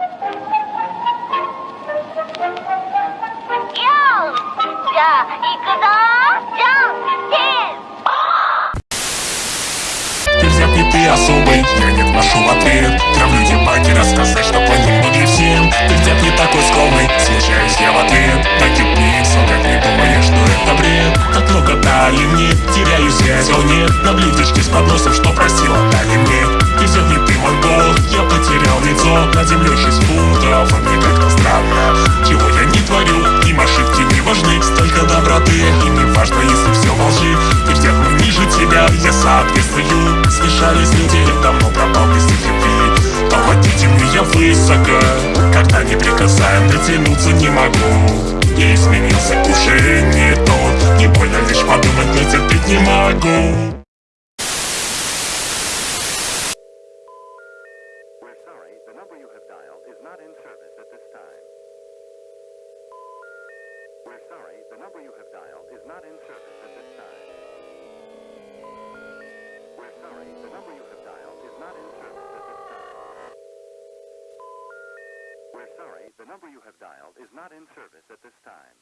Ты ты особый, я не вношу в ответ Травлю дебаки, рассказать, что понемногим всем Ты взят не такой скромный, смущаюсь я в ответ Так и пнись, он как не думаешь, что это бред. Так много дали мне, теряю связь, нет. На блюдечке с подносом, что я соответствую Смешались люди, давно пропал без их любви Помогите мне, я высоко. Когда не прикасаем, дотянуться не могу. Я изменился, уже не тот. Не больно лишь подумать, но терпеть не могу. Sorry, the number you have dialed is not in service We're sorry, the number you have dialed is not in service at this time.